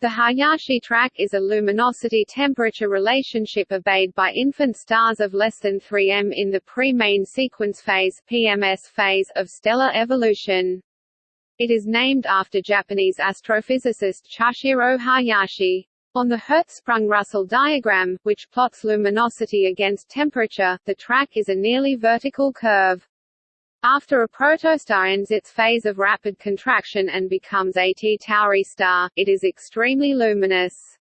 The Hayashi track is a luminosity-temperature relationship obeyed by infant stars of less than 3 m in the pre-main sequence phase (PMS phase) of stellar evolution. It is named after Japanese astrophysicist Chushiro Hayashi. On the Hertzsprung-Russell diagram, which plots luminosity against temperature, the track is a nearly vertical curve. After a protostar ends its phase of rapid contraction and becomes a T Tauri star, it is extremely luminous.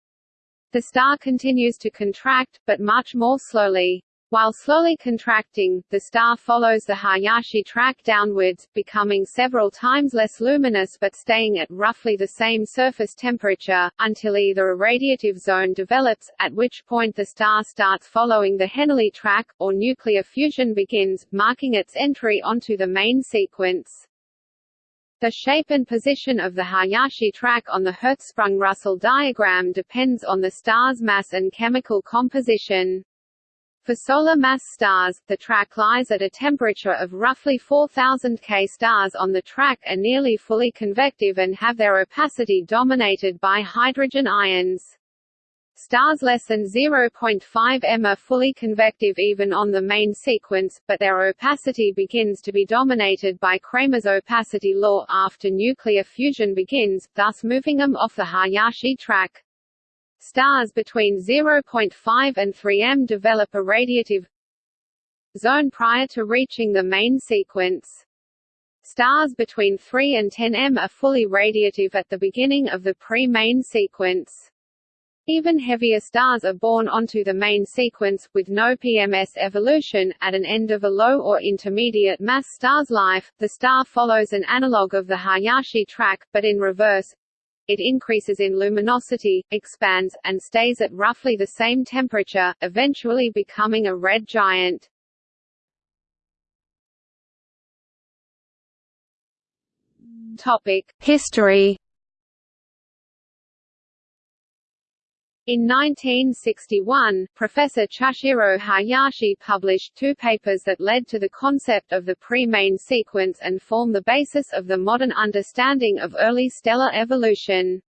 The star continues to contract, but much more slowly. While slowly contracting, the star follows the Hayashi track downwards, becoming several times less luminous but staying at roughly the same surface temperature, until either a radiative zone develops, at which point the star starts following the Henyey track, or nuclear fusion begins, marking its entry onto the main sequence. The shape and position of the Hayashi track on the Hertzsprung-Russell diagram depends on the star's mass and chemical composition. For solar mass stars, the track lies at a temperature of roughly 4000 K. Stars on the track are nearly fully convective and have their opacity dominated by hydrogen ions. Stars less than 0.5 m are fully convective even on the main sequence, but their opacity begins to be dominated by Kramers' opacity law after nuclear fusion begins, thus moving them off the Hayashi track. Stars between 0.5 and 3 m develop a radiative zone prior to reaching the main sequence. Stars between 3 and 10 m are fully radiative at the beginning of the pre-main sequence. Even heavier stars are born onto the main sequence, with no PMS evolution. At an end of a low or intermediate mass star's life, the star follows an analog of the Hayashi track, but in reverse, it increases in luminosity, expands, and stays at roughly the same temperature, eventually becoming a red giant. History In 1961, Professor Chushiro Hayashi published two papers that led to the concept of the pre-main sequence and form the basis of the modern understanding of early stellar evolution.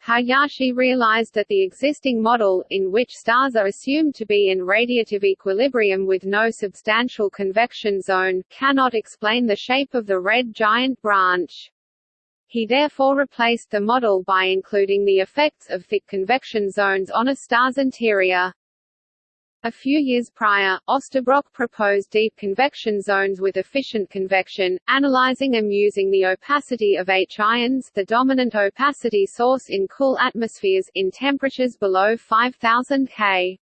Hayashi realized that the existing model, in which stars are assumed to be in radiative equilibrium with no substantial convection zone, cannot explain the shape of the red giant branch. He therefore replaced the model by including the effects of thick convection zones on a star's interior. A few years prior, Osterbrock proposed deep convection zones with efficient convection, analyzing them using the opacity of H ions the dominant opacity source in cool atmospheres in temperatures below 5000 K.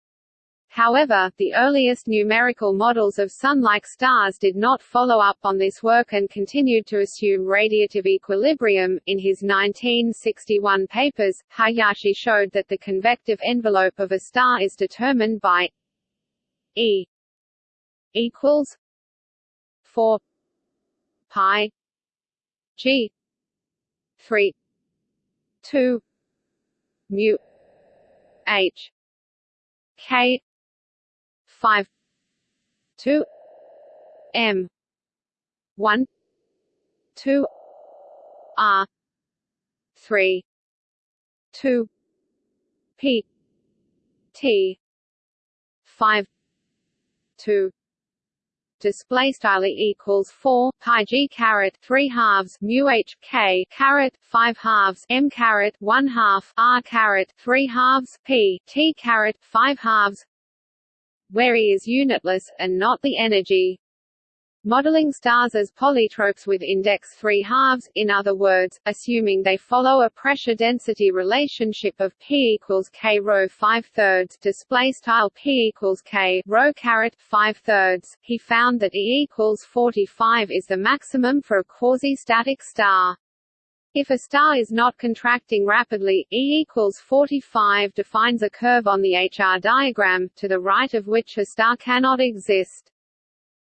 However, the earliest numerical models of Sun-like stars did not follow up on this work and continued to assume radiative equilibrium. In his 1961 papers, Hayashi showed that the convective envelope of a star is determined by E equals 4 pi g 3 2 mu h k five two M one two R three two P T five two. Display style equals 4 pi g caret 3 halves mu h k caret 5 halves m caret 1 half r caret 3 halves p t caret 5 halves where E is unitless, and not the energy. Modeling stars as polytropes with index 3 halves, in other words, assuming they follow a pressure-density relationship of P equals K rho 5 thirds display style P equals K rho caret 5 thirds, he found that E equals 45 is the maximum for a quasi-static star. If a star is not contracting rapidly, E equals 45 defines a curve on the HR diagram, to the right of which a star cannot exist.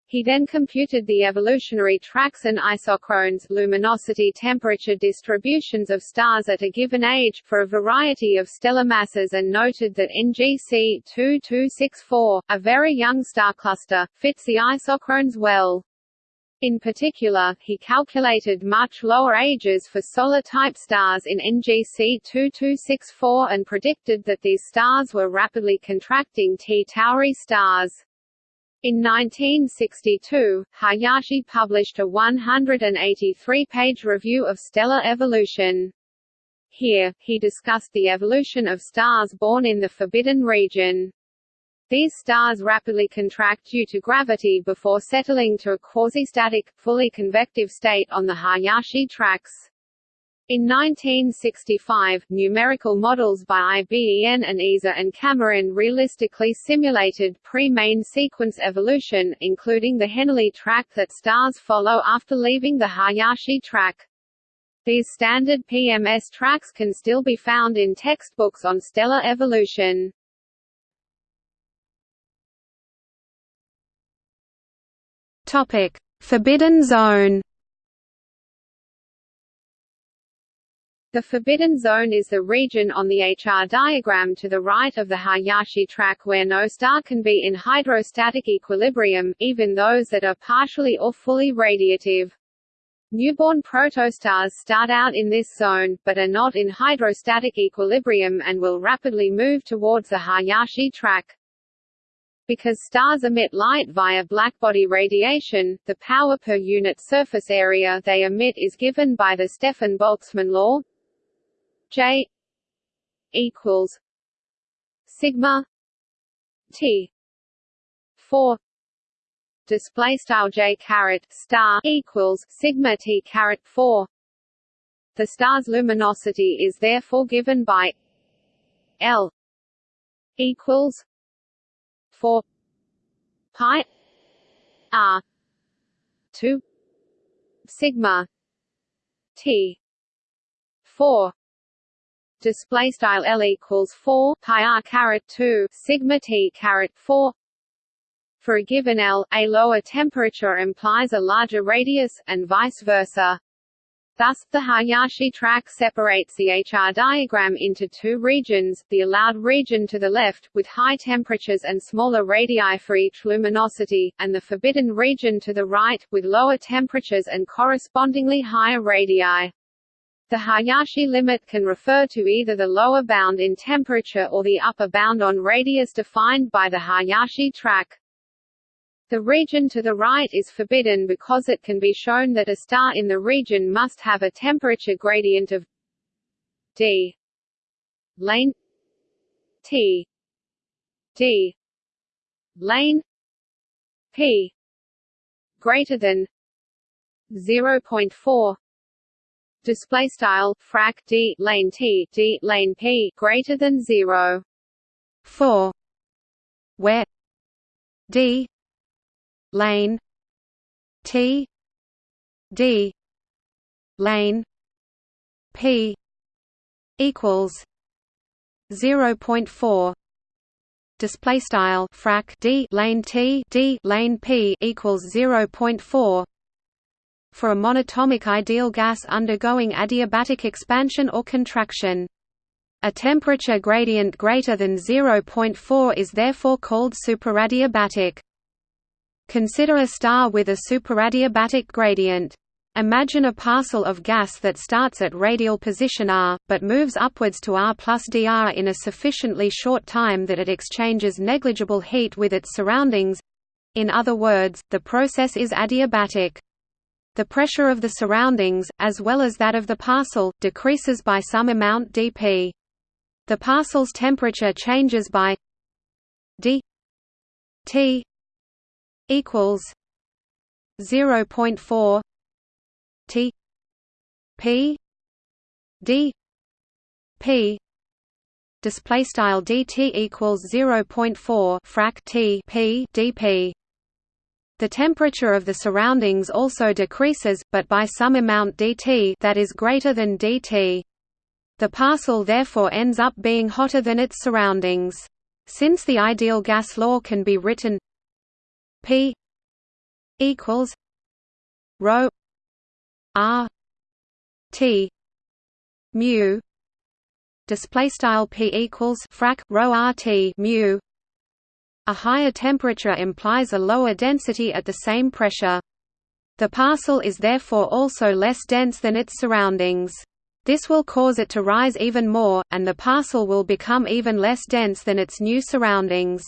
He then computed the evolutionary tracks and isochrones luminosity temperature distributions of stars at a given age, for a variety of stellar masses and noted that NGC 2264, a very young star cluster, fits the isochrones well. In particular, he calculated much lower ages for solar-type stars in NGC 2264 and predicted that these stars were rapidly contracting T Tauri stars. In 1962, Hayashi published a 183-page review of stellar evolution. Here, he discussed the evolution of stars born in the Forbidden Region. These stars rapidly contract due to gravity before settling to a quasi-static, fully convective state on the Hayashi tracks. In 1965, numerical models by IBEN and Ezer and Cameron realistically simulated pre-main sequence evolution, including the Henyey track that stars follow after leaving the Hayashi track. These standard PMS tracks can still be found in textbooks on stellar evolution. Topic: Forbidden Zone. The Forbidden Zone is the region on the HR diagram to the right of the Hayashi track where no star can be in hydrostatic equilibrium, even those that are partially or fully radiative. Newborn protostars start out in this zone, but are not in hydrostatic equilibrium and will rapidly move towards the Hayashi track. Because stars emit light via blackbody radiation, the power per unit surface area they emit is given by the Stefan-Boltzmann law. J equals sigma T 4 display style J star equals sigma T caret 4 the star's luminosity is therefore given by L equals 4 pi r 2 sigma t 4 display style L equals 4 pi r caret 2 sigma T caret 4 for a given L, a lower temperature implies a larger radius, and vice versa. Thus, the Hayashi track separates the HR diagram into two regions, the allowed region to the left, with high temperatures and smaller radii for each luminosity, and the forbidden region to the right, with lower temperatures and correspondingly higher radii. The Hayashi limit can refer to either the lower bound in temperature or the upper bound on radius defined by the Hayashi track. The region to the right is forbidden because it can be shown that a star in the region must have a temperature gradient of d. Lane t. D. Lane p. Greater than 0.4 display style frac d lane t d lane p greater than 0 4 where d lane. T. D. Lane. P. Equals 0.4 display style frac d lane t d lane p equals 0.4 for a monatomic ideal gas undergoing adiabatic expansion or contraction. A temperature gradient greater than 0.4 is therefore called superadiabatic Consider a star with a superadiabatic gradient. Imagine a parcel of gas that starts at radial position r, but moves upwards to r plus dr in a sufficiently short time that it exchanges negligible heat with its surroundings. In other words, the process is adiabatic. The pressure of the surroundings, as well as that of the parcel, decreases by some amount dp. The parcel's temperature changes by d t equals 0.4 T P D P display style dt equals 0.4 frac T P dP the temperature of the surroundings also decreases, but by some amount dt that is greater than dt. The parcel therefore ends up being hotter than its surroundings. Since the ideal gas law can be written P equals rho R T mu display style P equals frac rho R T mu a higher temperature implies a lower density at the same pressure The parcel is therefore also less dense than its surroundings. This will cause it to rise even more, and the parcel will become even less dense than its new surroundings.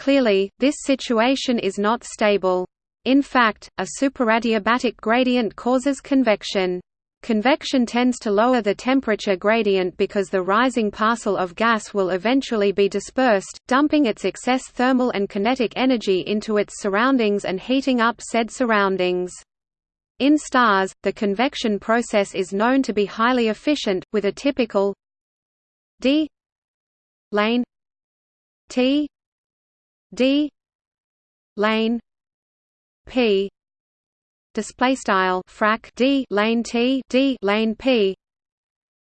Clearly, this situation is not stable. In fact, a superadiabatic gradient causes convection. Convection tends to lower the temperature gradient because the rising parcel of gas will eventually be dispersed, dumping its excess thermal and kinetic energy into its surroundings and heating up said surroundings. In stars, the convection process is known to be highly efficient, with a typical d lane t d. Lane p. Display style frac d. Lane t. D. Lane p.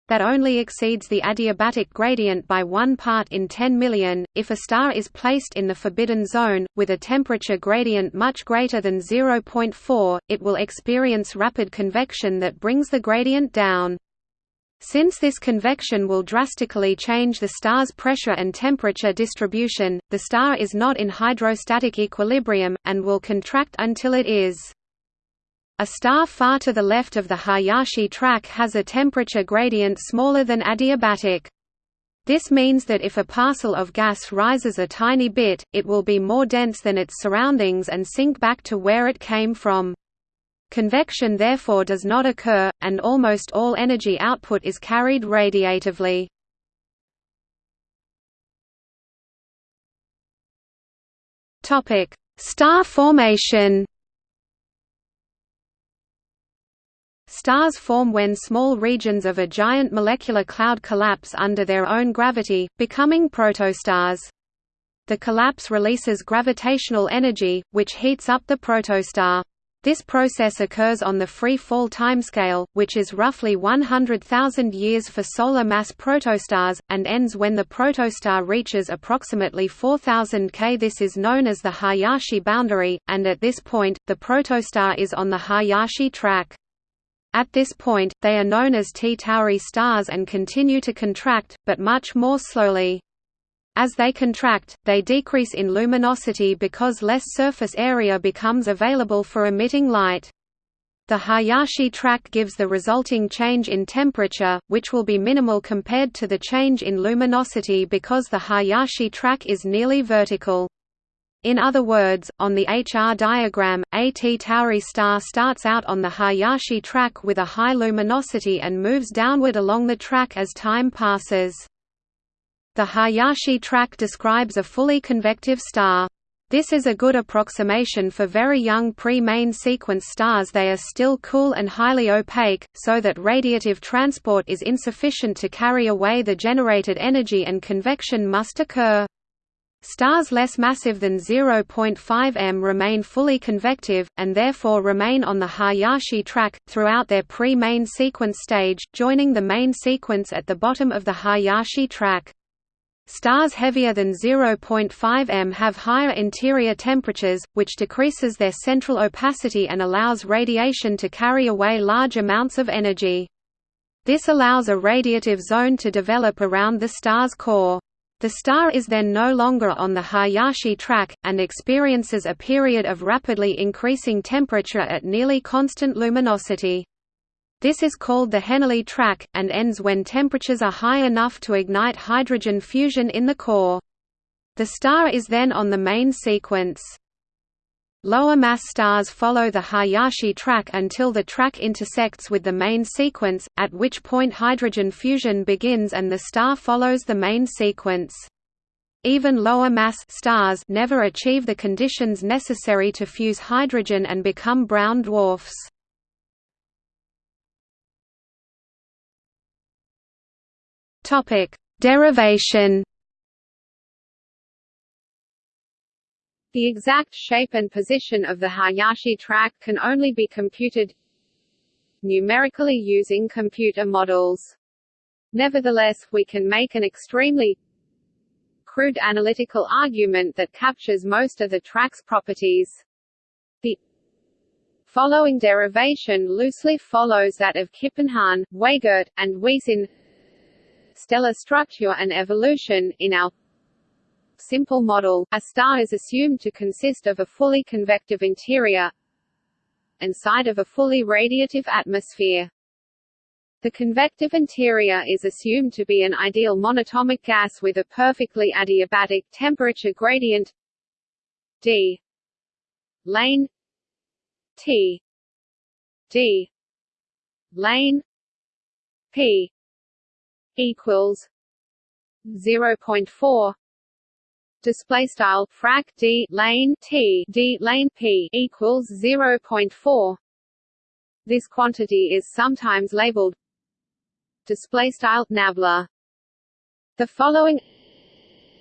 That only exceeds the adiabatic gradient by 1 part in 10 million. If a star is placed in the forbidden zone, with a temperature gradient much greater than 0.4, it will experience rapid convection that brings the gradient down. Since this convection will drastically change the star's pressure and temperature distribution, the star is not in hydrostatic equilibrium, and will contract until it is. A star far to the left of the Hayashi track has a temperature gradient smaller than adiabatic. This means that if a parcel of gas rises a tiny bit, it will be more dense than its surroundings and sink back to where it came from. Convection therefore does not occur, and almost all energy output is carried radiatively. Star formation Stars form when small regions of a giant molecular cloud collapse under their own gravity, becoming protostars. The collapse releases gravitational energy, which heats up the protostar. This process occurs on the free fall timescale, which is roughly 100,000 years for solar mass protostars, and ends when the protostar reaches approximately 4000 K. This is known as the Hayashi boundary, and at this point, the protostar is on the Hayashi track. At this point, they are known as T Tauri stars and continue to contract, but much more slowly. As they contract, they decrease in luminosity because less surface area becomes available for emitting light. The Hayashi track gives the resulting change in temperature, which will be minimal compared to the change in luminosity because the Hayashi track is nearly vertical. In other words, on the HR diagram, a T Tauri star starts out on the Hayashi track with a high luminosity and moves downward along the track as time passes. The Hayashi track describes a fully convective star. This is a good approximation for very young pre-main sequence stars they are still cool and highly opaque, so that radiative transport is insufficient to carry away the generated energy and convection must occur. Stars less massive than 0.5 m remain fully convective, and therefore remain on the Hayashi track, throughout their pre-main sequence stage, joining the main sequence at the bottom of the Hayashi track. Stars heavier than 0.5 m have higher interior temperatures, which decreases their central opacity and allows radiation to carry away large amounts of energy. This allows a radiative zone to develop around the star's core. The star is then no longer on the Hayashi track, and experiences a period of rapidly increasing temperature at nearly constant luminosity. This is called the Henyey track, and ends when temperatures are high enough to ignite hydrogen fusion in the core. The star is then on the main sequence. Lower mass stars follow the Hayashi track until the track intersects with the main sequence, at which point hydrogen fusion begins and the star follows the main sequence. Even lower mass stars never achieve the conditions necessary to fuse hydrogen and become brown dwarfs. Topic: Derivation The exact shape and position of the Hayashi track can only be computed numerically using computer models. Nevertheless, we can make an extremely crude analytical argument that captures most of the track's properties. The following derivation loosely follows that of Kippenhahn, Weigert, and Weiss in stellar structure and evolution. In our simple model, a star is assumed to consist of a fully convective interior and side of a fully radiative atmosphere. The convective interior is assumed to be an ideal monatomic gas with a perfectly adiabatic temperature gradient d lane t d lane p equals 0.4 display style frac d lane t d lane p equals 0.4 this quantity is sometimes labeled display style nabla. The following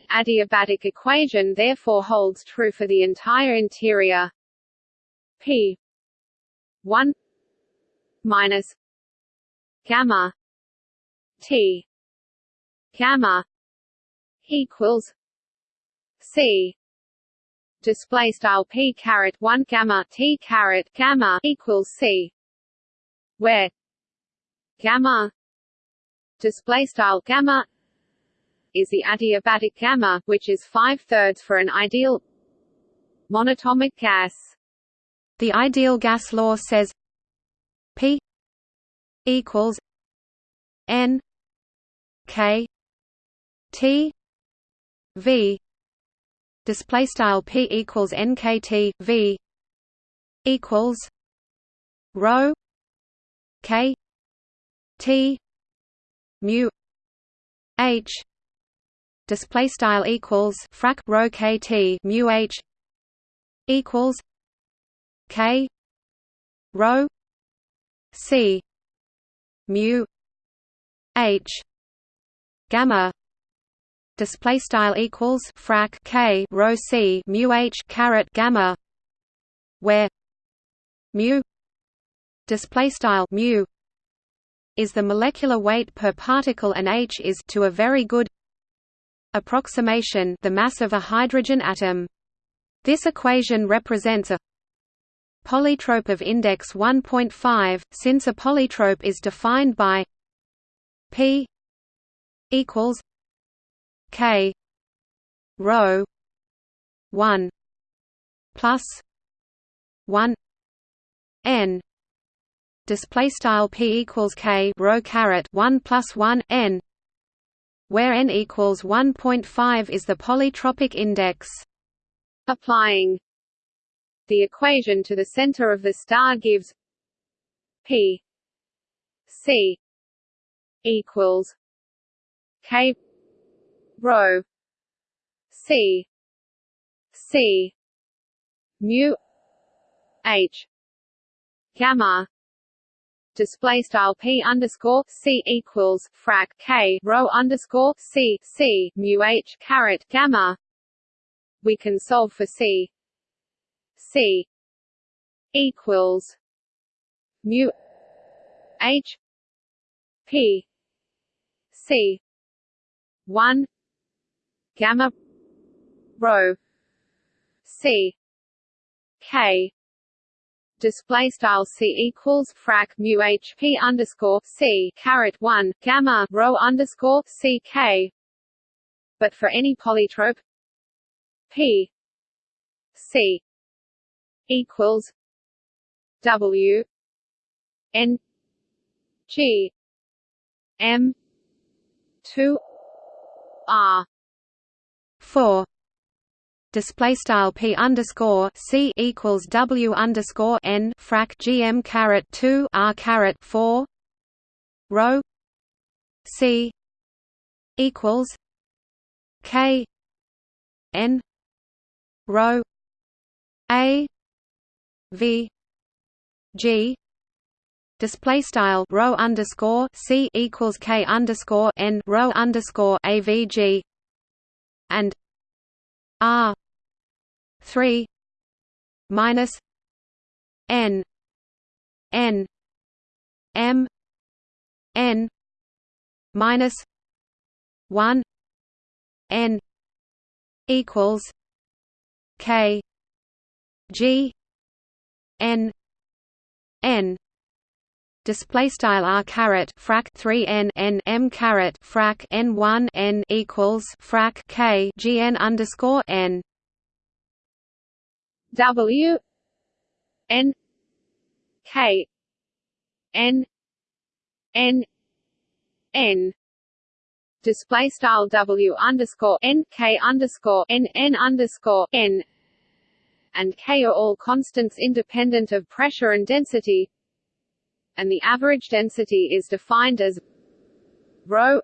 adiabatic equation therefore holds true for the entire interior. P 1 minus gamma t. Gamma equals c. Display style p caret 1 gamma t caret gamma equals c. Where gamma display style gamma is the adiabatic gamma, which is five-thirds for an ideal monatomic gas. The ideal gas law says P equals N K T V display style P equals NKT V equals rho K T mu H display style equals frac rho kt mu H equals K rho C mu H gamma display style equals frac K rho C mu H caret gamma where mu display style mu is the molecular weight per particle and h is to a very good approximation the mass of a hydrogen atom. This equation represents a polytrope of index 1.5 since a polytrope is defined by p equals k rho 1 plus 1 n. Display style p equals k rho caret 1 plus 1 n where n equals 1.5 is the polytropic index. Applying the equation to the center of the star gives p c equals k rho c c mu h gamma display style p underscore c equals frac k rho underscore c c mu h caret gamma. We can solve for c. c equals mu h p c. one. Gamma. Rho. C. K. Display style c equals frac mu hp underscore c caret one gamma rho underscore c k. But for any polytrope p c equals w n g m two r four display style p underscore c equals w underscore n frac gm caret two r caret four rho c equals k n rho a v g display style rho underscore c equals k underscore n rho underscore avg and r 3 minus n n m n minus 1 n equals k g n n display style r caret frac 3 n n m caret frac n 1 n equals frac k g n underscore n. W N K N N N. Display style W underscore N K underscore N N underscore N. And K are all constants independent of pressure and density and the average density is defined as rho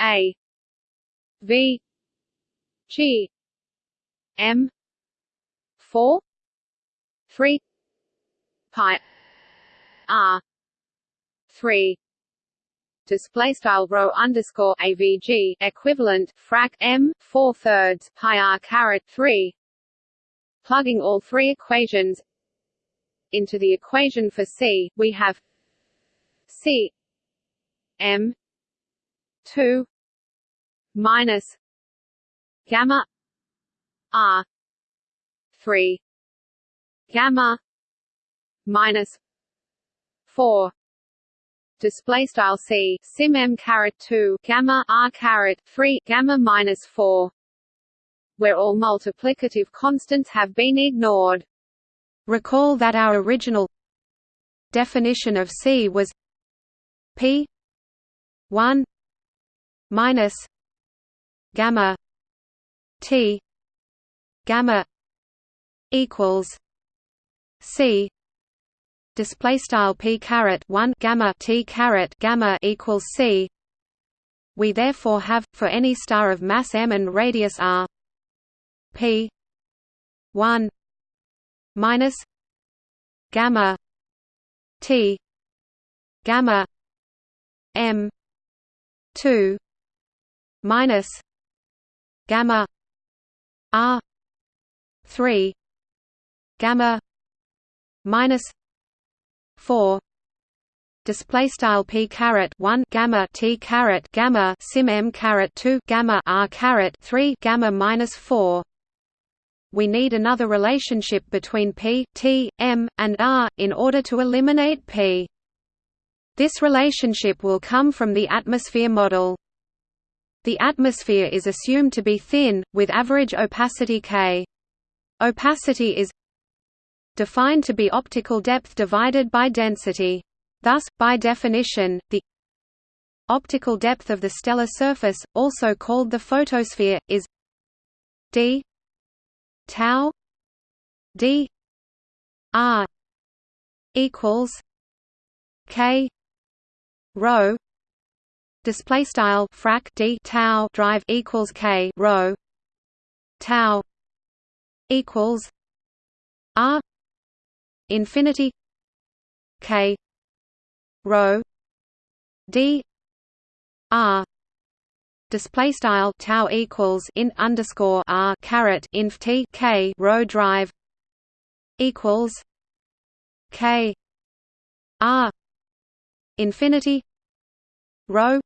A V G M four three pi R three display style rho underscore avg equivalent frac m four thirds pi r caret three. Plugging all three equations into the equation for c, we have c m two minus gamma r three gamma minus four display style c sim m caret 2 gamma r caret 3 gamma minus 4 where all multiplicative constants have been ignored recall that our original definition of c was p 1 minus gamma t gamma equals c. Display style p caret 1 gamma t caret gamma equals c. We therefore have for any star of mass m and radius r p 1 minus gamma t gamma m 2 minus gamma r 3 gamma minus 4 display style p caret 1 gamma t caret gamma sim m caret 2 gamma r caret 3 gamma minus 4 we need another relationship between p t m and r in order to eliminate p. This relationship will come from the atmosphere model. The atmosphere is assumed to be thin with average opacity k. Opacity is defined to be optical depth divided by density. Thus, by definition, the optical depth of the stellar surface, also called the photosphere, is d tau d r equals k rho display style frac d tau drive equals k rho tau equals r infinity k rho d r display style tau equals int underscore r caret inf t k rho drive equals k r infinity rho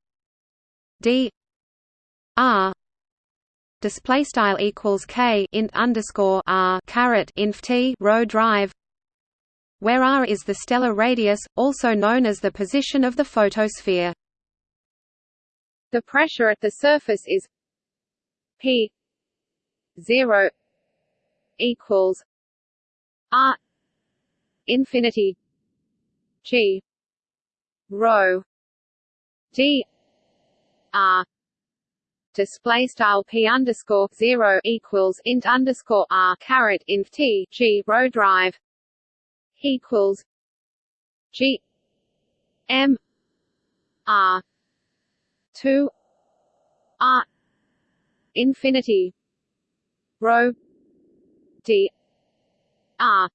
d r display style equals k int underscore r caret inf t rho drive where r is the stellar radius, also known as the position of the photosphere. The pressure at the surface is P zero equals R infinity G rho D R display style p underscore zero equals int underscore r caret inf t g rho drive equals G M R two R infinity rho D R.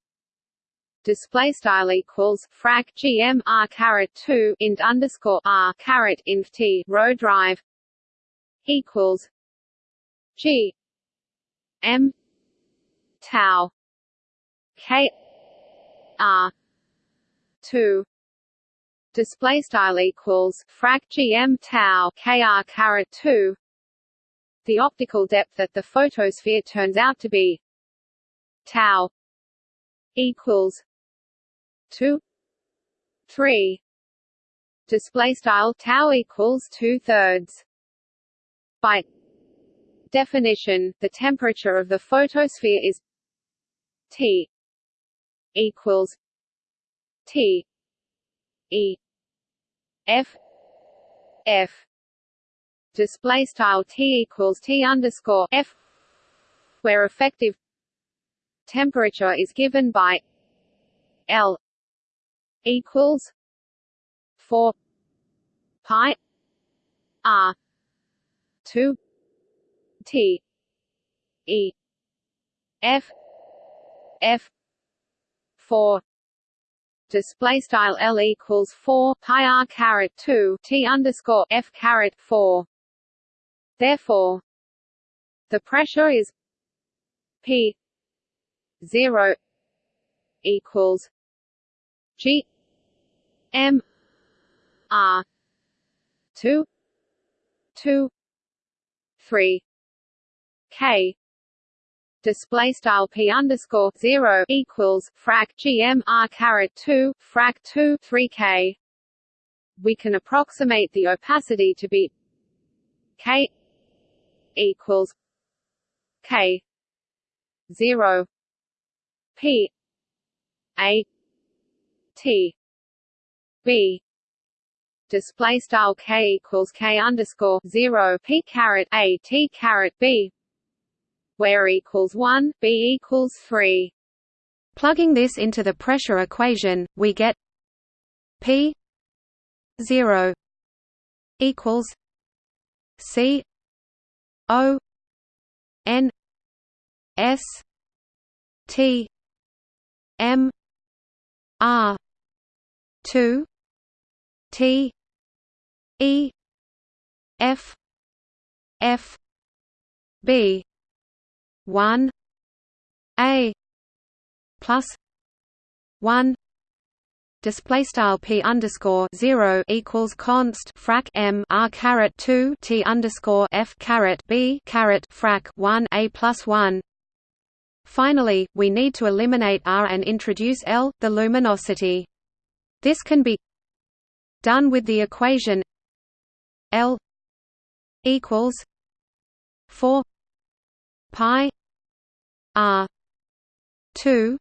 Display style equals frac gm r caret 2 int underscore r caret inf t rho drive equals g m tau k r 2 display style equals frac gm tau kr caret 2 the optical depth at the photosphere turns out to be tau equals 2 3 display style tau equals 2 thirds. By definition the temperature of the photosphere is T equals T E F F. Display style T equals T underscore F where effective temperature is given by L equals four pi R two T E F F four display style L equals four pi R caret two T underscore F caret four. Therefore the pressure is P zero equals G M R two two three K display style p underscore zero equals frac gm r caret two frac two three k. We can approximate the opacity to be k equals k zero p a t b display style k equals k underscore zero p caret a t caret b where equals 1, B equals 3. Plugging this into the pressure equation, we get P 0 equals C O N S T M R two T E F F B one A plus one display style p underscore zero equals const frac m r caret two t underscore f caret b caret frac one a plus one. Finally, we need to eliminate r and introduce l, the luminosity. This can be done with the equation l equals four pi r 2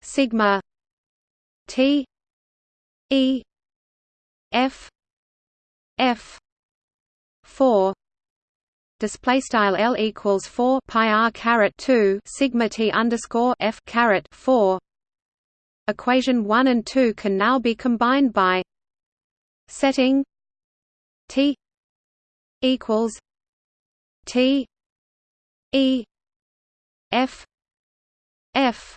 sigma t e f f 4 display style L equals 4 pi r caret 2 sigma T underscore F caret 4 equation 1 and 2 can now be combined by setting T equals T E F F.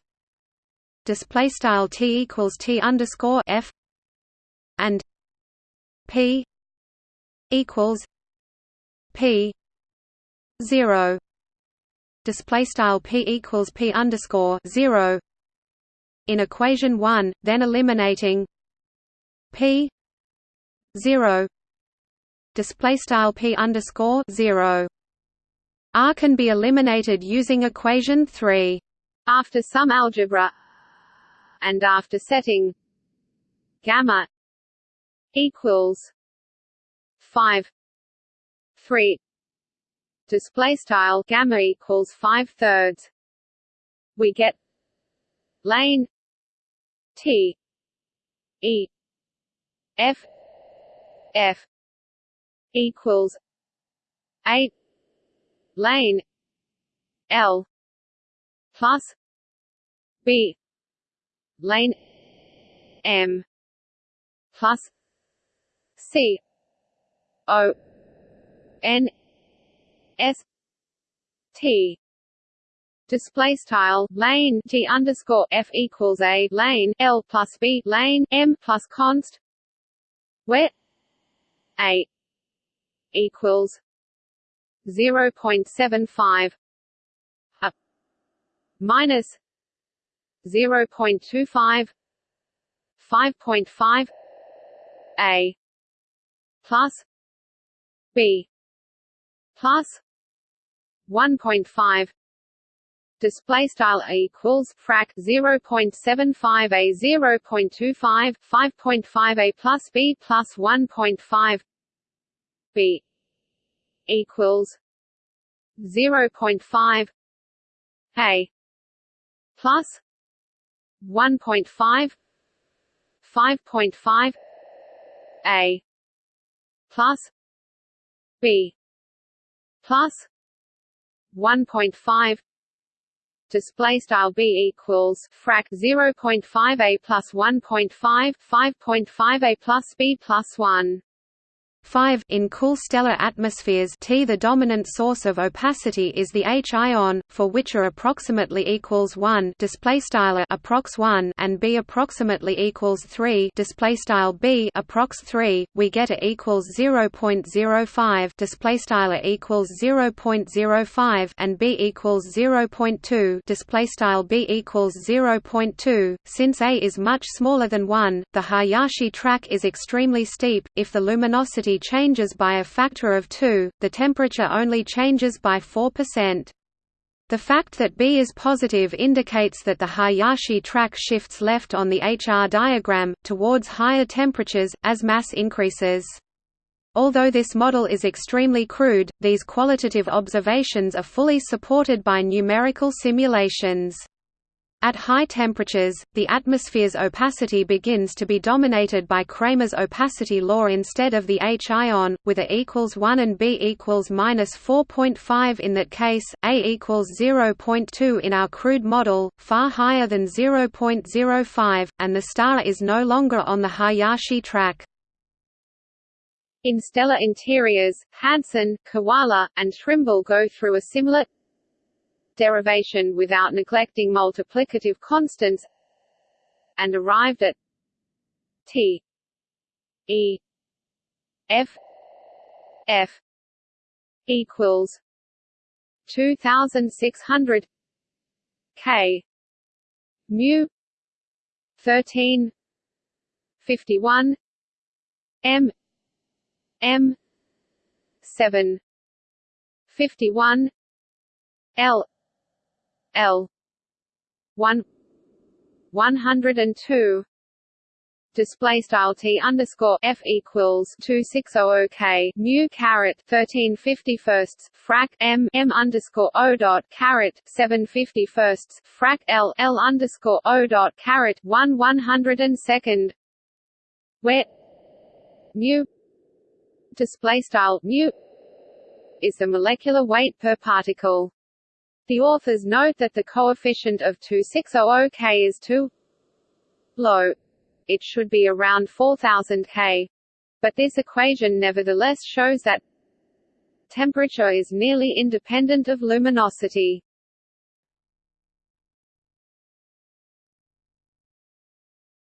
Display style T equals T underscore F and P equals P zero. Display style P equals P underscore zero. In equation one, then eliminating P zero. Display style P underscore zero R can be eliminated using equation 3. After some algebra and after setting gamma equals 5 3 display style gamma equals 5 thirds we get lane T E F F equals 8 lane. L. Plus B. Lane. M. Plus C. O. N. S. T. Display style lane T underscore F equals a lane L plus B lane M plus const where a equals 0.75 a minus 0.25 5.5 a plus b plus 1.5 display style equals frac 0.75 a 0.25 5.5 a plus b plus 1.5 b equals 0.5 a plus 1.5 5.5 a plus b plus 1.5 display style b equals frac 0.5 a plus 1.5 5.5 a plus b plus 1 5 In cool stellar atmospheres T the dominant source of opacity is the H ion, for which A approximately equals 1 display style approx 1 and B approximately equals 3 display style B approx 3 we get A equals 0.05 display style equals 0.05 and B equals 0.2 display style B equals 0.2 since A is much smaller than 1 the Hayashi track is extremely steep. If the luminosity changes by a factor of 2, the temperature only changes by 4%. The fact that B is positive indicates that the Hayashi track shifts left on the HR diagram, towards higher temperatures, as mass increases. Although this model is extremely crude, these qualitative observations are fully supported by numerical simulations. At high temperatures, the atmosphere's opacity begins to be dominated by Kramers' opacity law instead of the H ion, with A equals 1 and B equals minus 4.5 in that case, A equals 0.2 in our crude model, far higher than 0.05, and the star is no longer on the Hayashi track. In stellar interiors, Hansen, Kawaler, and Trimble go through a similar derivation without neglecting multiplicative constants and arrived at T E F F equals two thousand six hundred K mu thirteen fifty one M M seven fifty one L L. One. one hundred and two. Display style t underscore f equals two six zero oh k. Mu caret thirteen fifty firsts. Frac m. M underscore o dot caret seven fifty firsts. Frac l. L underscore o dot caret one one hundred and second. Where mu display style mu is the molecular weight per particle. The authors note that the coefficient of 2600 K is too low. It should be around 4000 K. But this equation nevertheless shows that temperature is nearly independent of luminosity.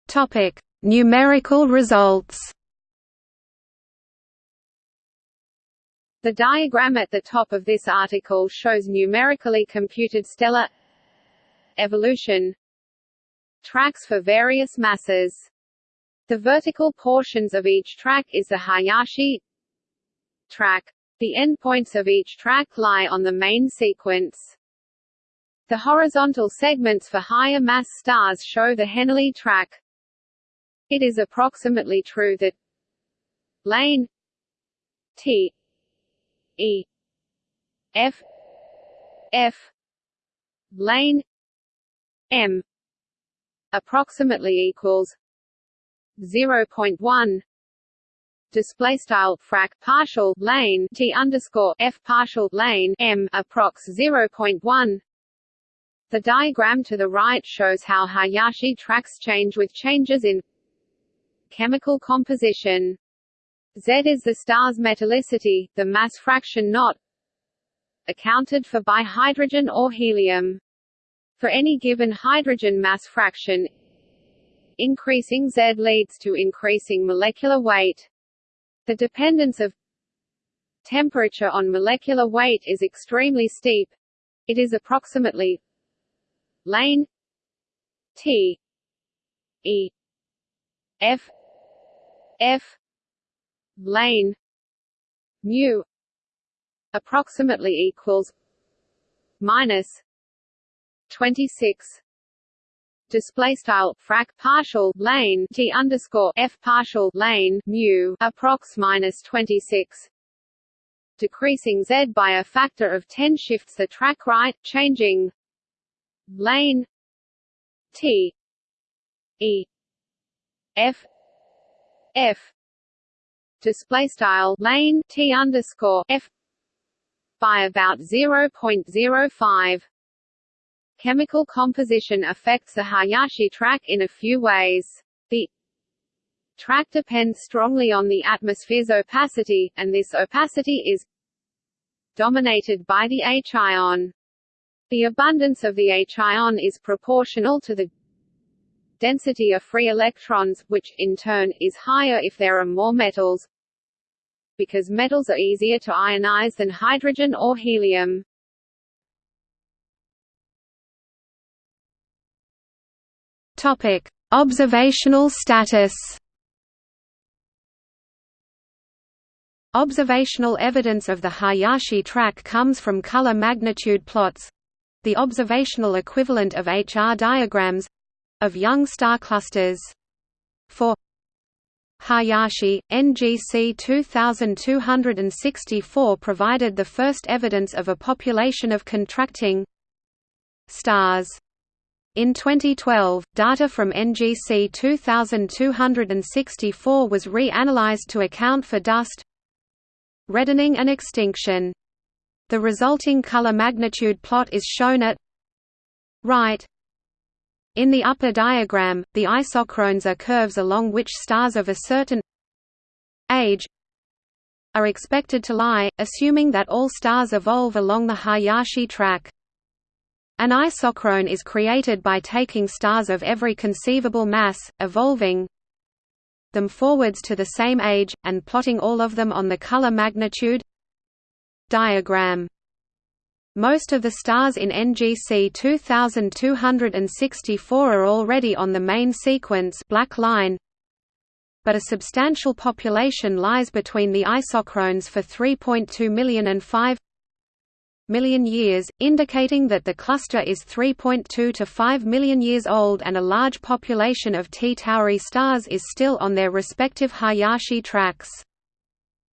Topic: Numerical results. The diagram at the top of this article shows numerically computed stellar evolution tracks for various masses. The vertical portions of each track is the Hayashi track. The endpoints of each track lie on the main sequence. The horizontal segments for higher mass stars show the Henyey track. It is approximately true that lane T E F F lane M approximately equals 0.1 display style frac partial lane t underscore f partial lane m approx 0.1 the diagram to the right shows how Hayashi tracks change with changes in chemical composition Z is the star's metallicity, the mass fraction not accounted for by hydrogen or helium. For any given hydrogen mass fraction, increasing Z leads to increasing molecular weight. The dependence of temperature on molecular weight is extremely steep. It is approximately lane T E F F lane mu approximately equals minus 26 display style frac partial lane t underscore f partial lane mu approx minus 26 decreasing z by a factor of 10 shifts the track right changing lane t e f f display style lane t underscore f by about 0.05. Chemical composition affects the Hayashi track in a few ways. The track depends strongly on the atmosphere's opacity, and this opacity is dominated by the H ion. The abundance of the H ion is proportional to the density of free electrons, which, in turn, is higher if there are more metals, because metals are easier to ionize than hydrogen or helium. Topic: Observational status. Observational evidence of the Hayashi track comes from color magnitude plots the observational equivalent of HR diagrams of young star clusters. For Hayashi, NGC 2264 provided the first evidence of a population of contracting stars. In 2012, data from NGC 2264 was re-analyzed to account for dust reddening and extinction. The resulting color magnitude plot is shown at right. In the upper diagram, the isochrones are curves along which stars of a certain age are expected to lie, assuming that all stars evolve along the Hayashi track. An isochrone is created by taking stars of every conceivable mass, evolving them forwards to the same age, and plotting all of them on the color magnitude diagram. Most of the stars in NGC 2264 are already on the main sequence black line, but a substantial population lies between the isochrones for 3.2 million and 5 million years, indicating that the cluster is 3.2 to 5 million years old and a large population of T Tauri stars is still on their respective Hayashi tracks.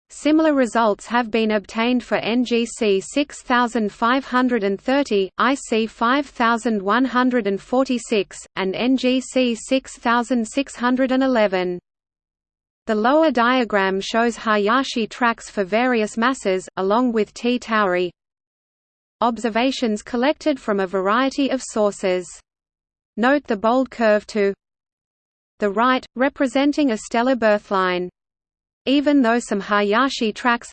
Similar results have been obtained for NGC 6530, IC 5146, and NGC 6611. The lower diagram shows Hayashi tracks for various masses, along with T Tauri, Observations collected from a variety of sources. Note the bold curve to the right, representing a stellar birthline. Even though some Hayashi tracks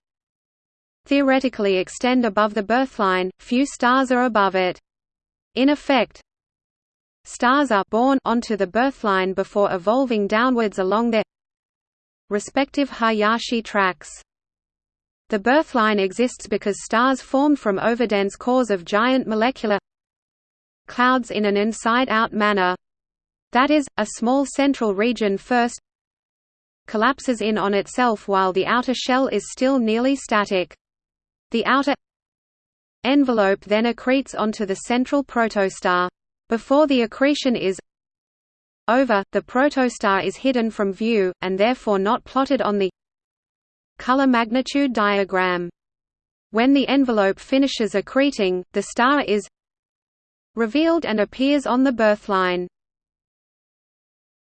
theoretically extend above the birthline, few stars are above it. In effect, stars are born onto the birthline before evolving downwards along their respective Hayashi tracks. The birthline exists because stars formed from overdense cores of giant molecular clouds in an inside-out manner. That is, a small central region first collapses in on itself while the outer shell is still nearly static. The outer envelope then accretes onto the central protostar. Before the accretion is over, the protostar is hidden from view, and therefore not plotted on the color magnitude diagram. When the envelope finishes accreting, the star is revealed and appears on the birthline.